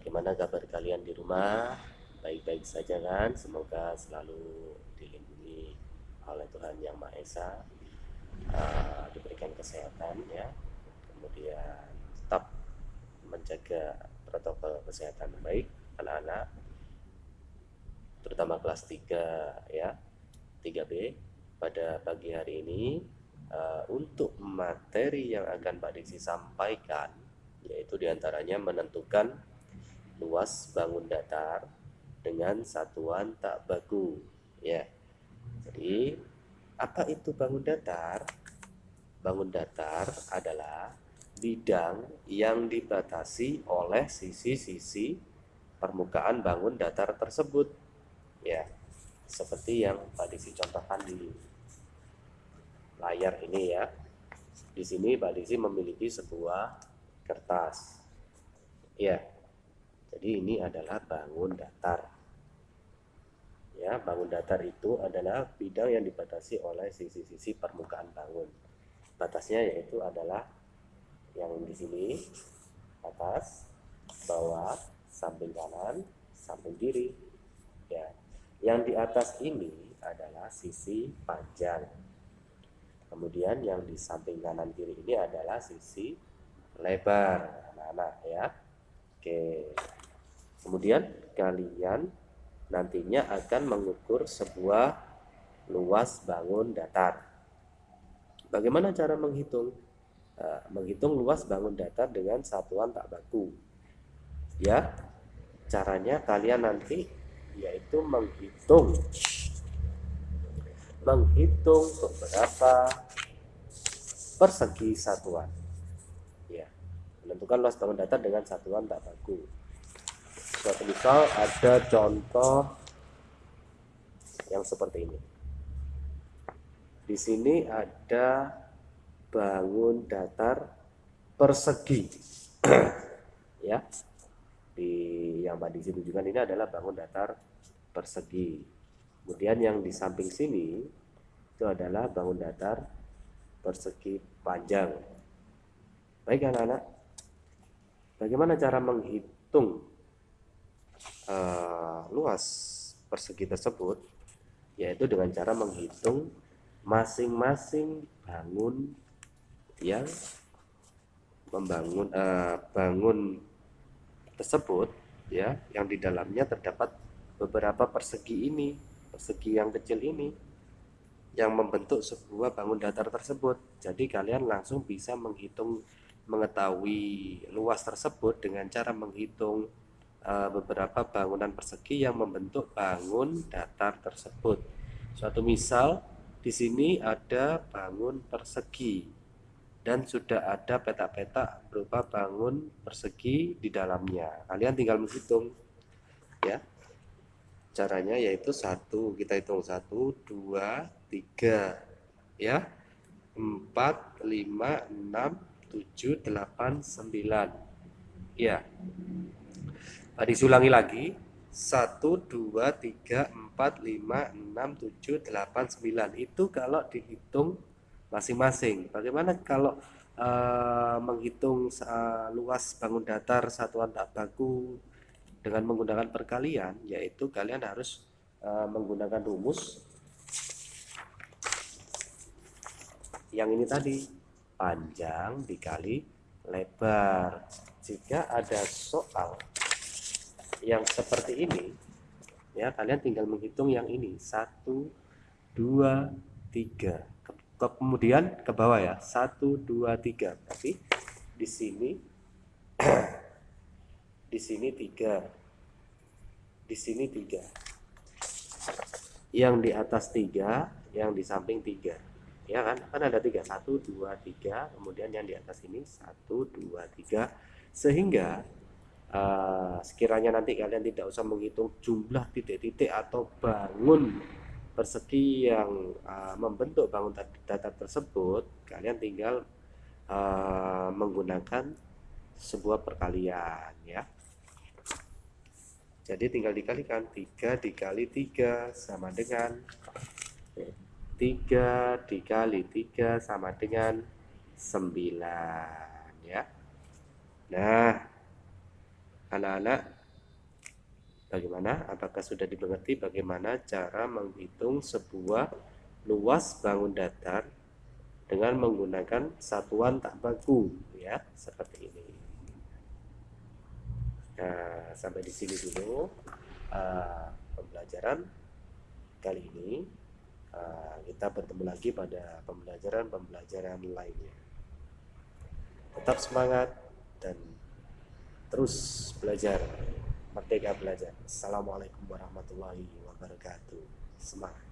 Bagaimana kabar kalian di rumah? Baik-baik saja kan? Semoga selalu dilindungi oleh Tuhan Yang Maha Esa, uh, diberikan kesehatan ya, kemudian tetap menjaga protokol kesehatan baik anak-anak, terutama kelas 3 ya, 3B pada pagi hari ini. Uh, untuk materi yang akan Pak Diksi sampaikan yaitu di antaranya menentukan luas bangun datar dengan satuan tak baku ya. Jadi apa itu bangun datar? Bangun datar adalah bidang yang dibatasi oleh sisi-sisi permukaan bangun datar tersebut ya. Seperti yang Pak Disi contohkan di layar ini ya. Di sini Pak Disi memiliki sebuah kertas ya jadi ini adalah bangun datar. Ya, bangun datar itu adalah bidang yang dibatasi oleh sisi-sisi permukaan bangun. Batasnya yaitu adalah yang di sini atas, bawah, samping kanan, samping kiri. Ya. Yang di atas ini adalah sisi panjang. Kemudian yang di samping kanan kiri ini adalah sisi lebar, anak-anak ya. Oke. Kemudian kalian nantinya akan mengukur sebuah luas bangun datar. Bagaimana cara menghitung? Uh, menghitung luas bangun datar dengan satuan tak baku. Ya, caranya kalian nanti yaitu menghitung menghitung beberapa persegi satuan. Menentukan luas bangun datar dengan satuan tak baku. Suatu misal ada contoh yang seperti ini. Di sini ada bangun datar persegi. Ya. Di yang Pak Disi tunjukkan ini adalah bangun datar persegi. Kemudian yang di samping sini itu adalah bangun datar persegi panjang. Baik anak-anak bagaimana cara menghitung uh, luas persegi tersebut? Yaitu dengan cara menghitung masing-masing bangun yang membangun uh, bangun tersebut ya yang di dalamnya terdapat beberapa persegi ini persegi yang kecil ini yang membentuk sebuah bangun datar tersebut. Jadi kalian langsung bisa menghitung mengetahui luas tersebut dengan cara menghitung uh, beberapa bangunan persegi yang membentuk bangun datar tersebut. Suatu misal di sini ada bangun persegi dan sudah ada petak-petak berupa bangun persegi di dalamnya. Kalian tinggal menghitung ya. Caranya yaitu satu kita hitung satu dua tiga ya empat lima enam tujuh delapan sembilan ya Tadi ulangi lagi. 1, 2, 3, 4, 5, 6, 7, 8, 9. Itu kalau dihitung masing-masing. Bagaimana kalau uh, menghitung uh, luas bangun datar satuan tak baku dengan menggunakan perkalian, yaitu kalian harus uh, menggunakan rumus yang ini tadi panjang dikali lebar. Jika ada soal yang seperti ini ya kalian tinggal menghitung yang ini. Satu dua tiga. Kemudian ke bawah ya. Satu dua tiga. Tapi di sini di sini tiga. Di sini tiga. Yang di atas tiga yang di samping tiga ya kan? Kan ada tiga. Satu dua tiga. Kemudian yang di atas ini satu dua tiga. Sehingga uh, sekiranya nanti kalian tidak usah menghitung jumlah titik-titik atau bangun persegi yang uh, membentuk bangun data tersebut kalian tinggal uh, menggunakan sebuah perkalian ya. Jadi tinggal dikalikan 3 dikali 3 sama dengan 3 dikali 3 sama dengan 9 ya Nah anak-anak Bagaimana? Apakah sudah dimengerti bagaimana cara menghitung sebuah luas bangun datar dengan menggunakan satuan tak baku ya, seperti ini. Nah, sampai di sini dulu uh, pembelajaran kali ini. Uh, kita bertemu lagi pada pembelajaran-pembelajaran lainnya. Tetap semangat dan terus belajar merdeka belajar. Assalamualaikum warahmatullahi wabarakatuh. Semangat